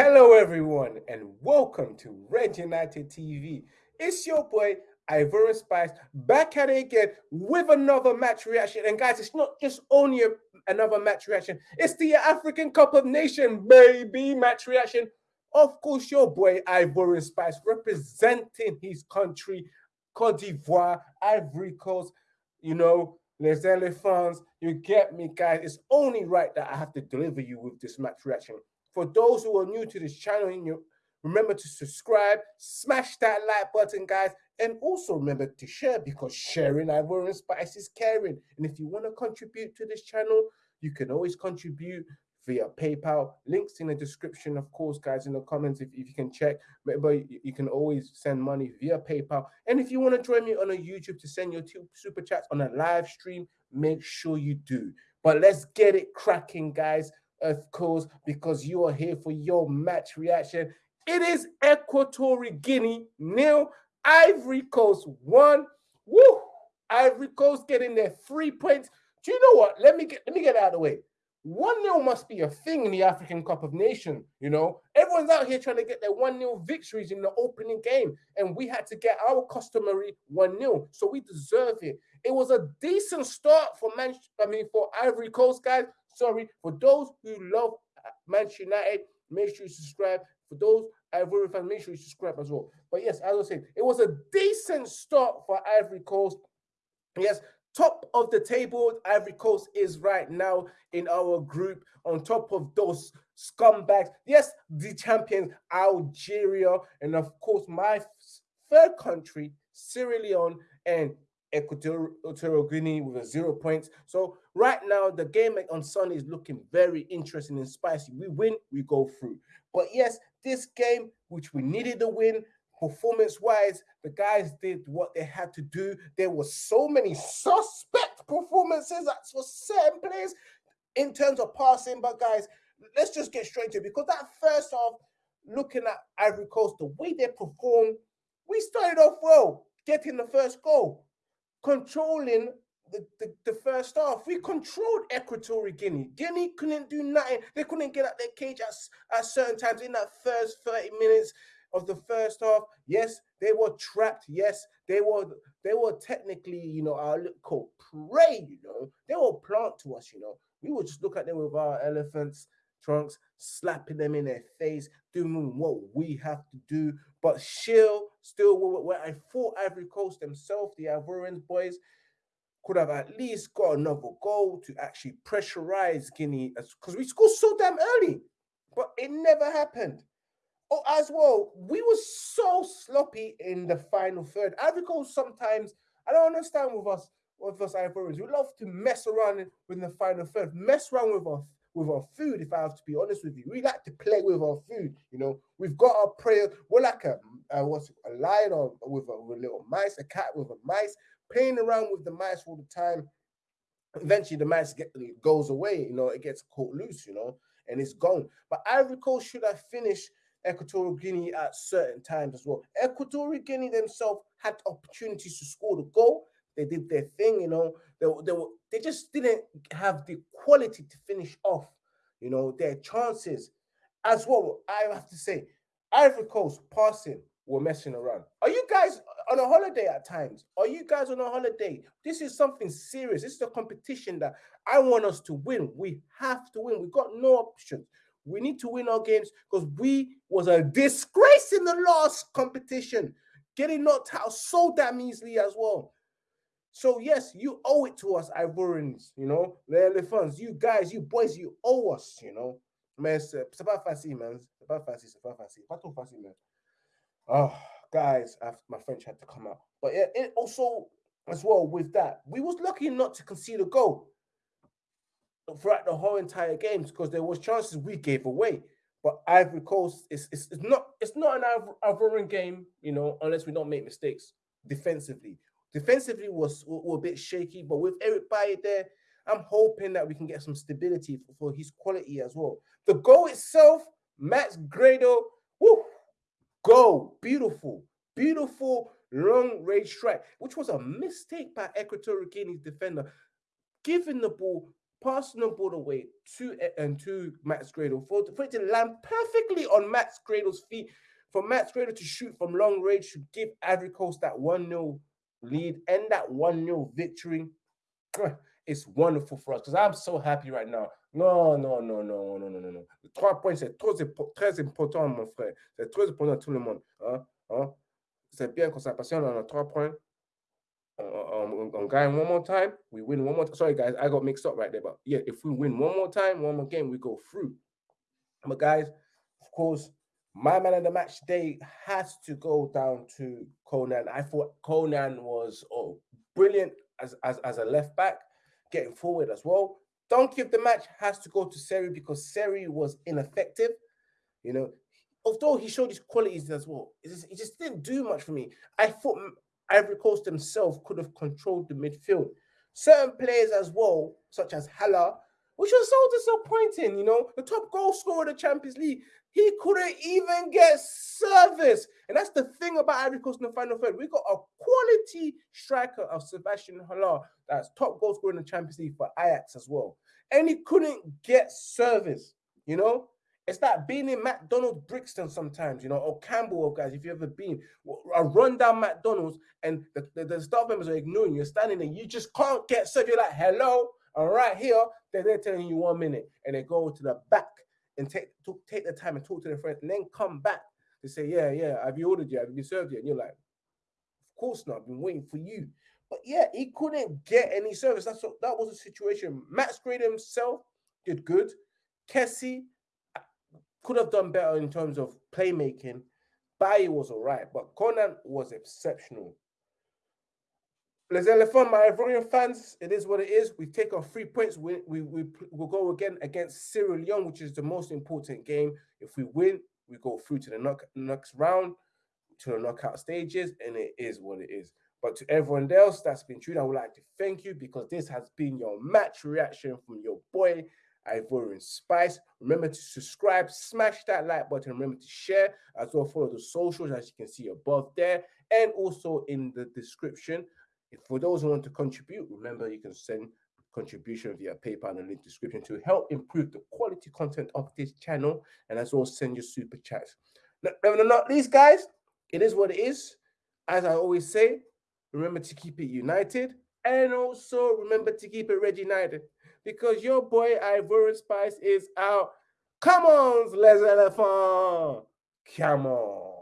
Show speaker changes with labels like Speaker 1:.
Speaker 1: Hello, everyone, and welcome to Red United TV. It's your boy Ivorian Spice back at it again with another match reaction. And guys, it's not just only a, another match reaction, it's the African Cup of Nations baby match reaction. Of course, your boy Ivorian Spice representing his country, Cote d'Ivoire, Ivory Coast, you know, Les Elephants. You get me, guys. It's only right that I have to deliver you with this match reaction. For those who are new to this channel, and you remember to subscribe, smash that like button, guys, and also remember to share because sharing Ivorian Spice is caring. And if you want to contribute to this channel, you can always contribute via PayPal. Links in the description, of course, guys, in the comments if, if you can check. Remember, you, you can always send money via PayPal. And if you want to join me on a YouTube to send your two super chats on a live stream, make sure you do. But let's get it cracking, guys of course, because you are here for your match reaction. It is Equatorial Guinea nil, Ivory Coast one. Woo! Ivory Coast getting their three points. Do you know what? Let me get let me get out of the way. One 0 must be a thing in the African Cup of Nations. You know, everyone's out here trying to get their one 0 victories in the opening game, and we had to get our customary one 0 so we deserve it. It was a decent start for Man. I mean, for Ivory Coast guys. Sorry, for those who love Manchester United, make sure you subscribe. For those Ivory fans, make sure you subscribe as well. But yes, as I said, it was a decent start for Ivory Coast. Yes, top of the table, Ivory Coast is right now in our group on top of those scumbags. Yes, the champions, Algeria, and of course, my third country, Sierra Leone, and Equatorial Guinea with a zero points. So right now, the game on Sunday is looking very interesting and spicy. We win, we go through. But yes, this game, which we needed to win, performance-wise, the guys did what they had to do. There were so many suspect performances that's for certain players in terms of passing. But guys, let's just get straight to it because that first half, looking at Ivory Coast, the way they performed, we started off well, getting the first goal controlling the, the, the, first half. We controlled Equatorial Guinea. Guinea couldn't do nothing. They couldn't get out their cage at, at certain times in that first 30 minutes of the first half. Yes, they were trapped. Yes, they were they were technically, you know, our little prey, you know. They were plant to us, you know. We would just look at them with our elephants trunks, slapping them in their face, doing what we have to do. But still, still, where I thought Ivory Coast themselves, the Ivorians boys, could have at least got another goal to actually pressurize Guinea because we scored so damn early, but it never happened. Oh, as well, we were so sloppy in the final third. Ivory Coast sometimes, I don't understand with us, with us Ivorians. We love to mess around with the final third, mess around with our with our food, if I have to be honest with you. We like to play with our food, you know. We've got our prayer. We're like a, a what's a lion or with a, with a little mice, a cat with a mice, playing around with the mice all the time. Eventually, the mice get goes away, you know, it gets caught loose, you know, and it's gone. But Ivory Coast should have finished Equatorial Guinea at certain times as well. Equatorial Guinea themselves had opportunities to score the goal. They did their thing, you know. They, they were they just didn't have the quality to finish off, you know, their chances. As well, I have to say, Ivory Coast passing were messing around. Are you guys on a holiday at times? Are you guys on a holiday? This is something serious. This is a competition that I want us to win. We have to win. We got no options. We need to win our games because we was a disgrace in the last competition, getting knocked out so damn easily as well. So yes, you owe it to us, Ivorians, you know, the elephants, you guys, you boys, you owe us, you know. Uh, man, c'est pas facile, man. C'est pas facile, c'est pas facile. Pas trop facile, man. Oh, guys, my French had to come out. But yeah, it also, as well, with that, we was lucky not to concede a goal throughout the whole entire games because there was chances we gave away. But Ivory Coast is it's, it's not it's not an Ivorian game, you know, unless we don't make mistakes defensively. Defensively was, a bit shaky, but with Eric Bailly there, I'm hoping that we can get some stability for, for his quality as well. The goal itself, Max Gradel, whoo, goal, beautiful, beautiful long range strike, which was a mistake by Equatorial Guinea's defender, giving the ball passing the ball away to and to Max Gradel for, for it to land perfectly on Max Gradel's feet, for Max Gradel to shoot from long range to give Ivory Coast that 1 0 lead and that 1 0 victory. It's wonderful for us because I'm so happy right now. Non, non, non, non, non, non, non, non. Trois points, c'est trop, très important, mon frère. C'est très important à tout le monde. Hein? Hein? C'est bien qu'on s'appassionne, on a trois points. On, on, gagne one more time, we win one more. Sorry, guys, I got mixed up right there. But yeah, if we win one more time, one more game, we go through. But guys, of course, my man of the match day has to go down to Konan. I thought Konan was oh, brilliant as, as, as a left back, getting forward as well. Donkey of the match has to go to Seri because Seri was ineffective. You know, although he showed his qualities as well, it just, it just didn't do much for me. I thought Ivory Coast themselves could have controlled the midfield. Certain players as well, such as Haller, which was so disappointing. You know, the top goal scorer of the Champions League, he couldn't even get service. And that's the thing about Ivory Coast in the final third. We got a quality striker of Sebastian Haller that's top goal scorer in the Champions League for Ajax as well. And he couldn't get service, you know? It's like being in McDonald's Brixton sometimes, you know, or Campbell, or guys, if you've ever been, a run down McDonald's and the, the, the, staff members are ignoring you, you're standing there, you just can't get served. You're like, hello, right here, they're, they're telling you one minute, and they go to the back and take to, take the time and talk to their friends, and then come back to say, yeah, yeah, have you ordered yet? Have you served yet? And you're like, of course not, I've been waiting for you. But yeah, he couldn't get any service. That's what, that was the situation. Max Gradel himself did good. Kessie uh, could have done better in terms of playmaking. Bailly was all right, but Konan was exceptional. Les Elephants, my Ivorian fans, it is what it is. We take our three points. We, we, we, will go again against Sierra Leone, which is the most important game. If we win, we go through to the knock, next round, to the knockout stages, and it is what it is. But to everyone else that's been tuned, I would like to thank you because this has been your match reaction from your boy, Ivorian Spice. Remember to subscribe, smash that like button. Remember to share as well. Follow the socials as you can see above there and also in the description. If for those who want to contribute, remember you can send contribution via PayPal in the link description to help improve the quality content of this channel and as well send your super chats. Now, not least, guys, it is what it is. As I always say, remember to keep it united and also remember to keep it red united because your boy Ivorian Spice is out. Come on, les elephants. Come on.